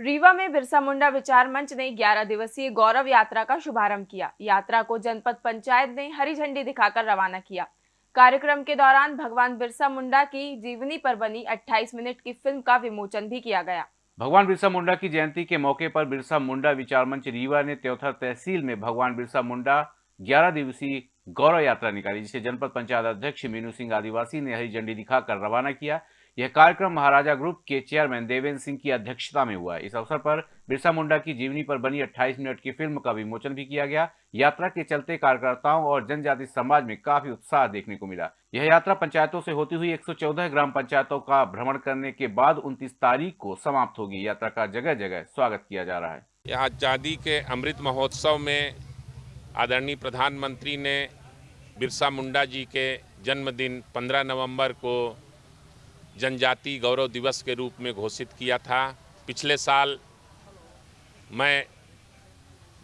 रीवा में बिरसा मुंडा विचार मंच ने 11 दिवसीय गौरव यात्रा का शुभारंभ किया। यात्रा को जनपद पंचायत ने हरी झंडी दिखाकर रवाना किया। कार्यक्रम के दौरान भगवान बिरसा मुंडा की जीवनी पर बनी 28 मिनट की फ़िल्म का विमोचन भी किया गया। भगवान बिरसा मुंडा की जयंती के मौके पर बिरसा मुंडा विचार मंच रीवा ने त्योथर तहसील में भगवान बिरसा मुंडा 11 दिवसीय गौरव यात्रा निकाली, जिसे जनपद पंचायत अध्यक्ष मीनू सिंह आदिवासी ने हरी झंडी दिखाकर रवाना किया। यह कार्यक्रम महाराजा ग्रुप के चेयरमैन देवेंद्र सिंह की अध्यक्षता में हुआ इस अवसर पर बिरसा मुंडा की जीवनी पर बनी 28 मिनट की फ़िल्म का विमोचन भी किया गया। यात्रा के चलते कार्यकर्ताओं और जनजाति समाज में काफ़ी उत्साह देखने को मिला। यह यात्रा पंचायतों से होती हुई 114 ग्राम पंचायतों का भ्रमण करने के बाद उनतीस तारीख को समाप्त होगी। यात्रा का जगह जगह स्वागत किया जा रहा है। यहाँ आज़ादी के अमृत महोत्सव में आदरणीय प्रधानमंत्री ने बिरसा मुंडा जी के जन्मदिन 15 नवंबर को जनजाति गौरव दिवस के रूप में घोषित किया था। पिछले साल मैं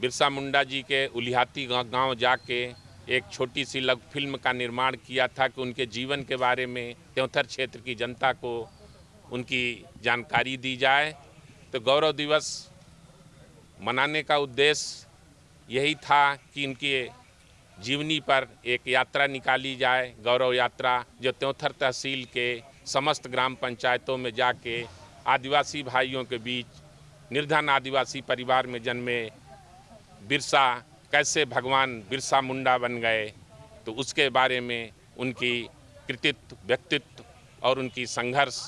बिरसा मुंडा जी के उलिहाती गाँव जाके एक छोटी सी लघु फ़िल्म का निर्माण किया था कि उनके जीवन के बारे में, त्योथर क्षेत्र की जनता को उनकी जानकारी दी जाए। तो गौरव दिवस मनाने का उद्देश्य यही था कि इनके जीवनी पर एक यात्रा निकाली जाए, गौरव यात्रा, जो त्योथर तहसील के समस्त ग्राम पंचायतों में जाके आदिवासी भाइयों के बीच, निर्धन आदिवासी परिवार में जन्मे बिरसा, कैसे भगवान बिरसा मुंडा बन गए तो उसके बारे में उनकी कृतित्व, व्यक्तित्व और उनकी संघर्ष,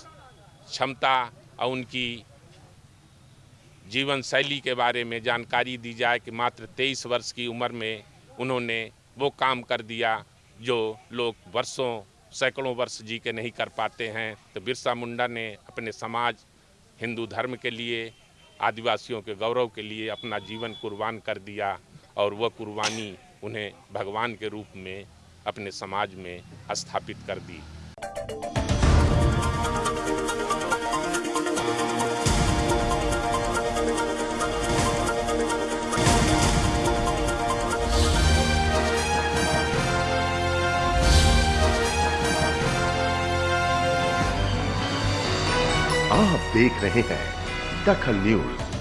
क्षमता और उनकी जीवन शैली के बारे में जानकारी दी जाए कि मात्र तेईस वर्ष की उम्र में उन्होंने वो काम कर दिया जो लोग वर्षों सैकड़ों वर्ष जी के नहीं कर पाते हैं तो बिरसा मुंडा ने अपने समाज, हिंदू धर्म के लिए, आदिवासियों के गौरव के लिए अपना जीवन कुर्बान कर दिया और वह कुर्बानी उन्हें भगवान के रूप में अपने समाज में स्थापित कर दी। आप देख रहे हैं दखल न्यूज़।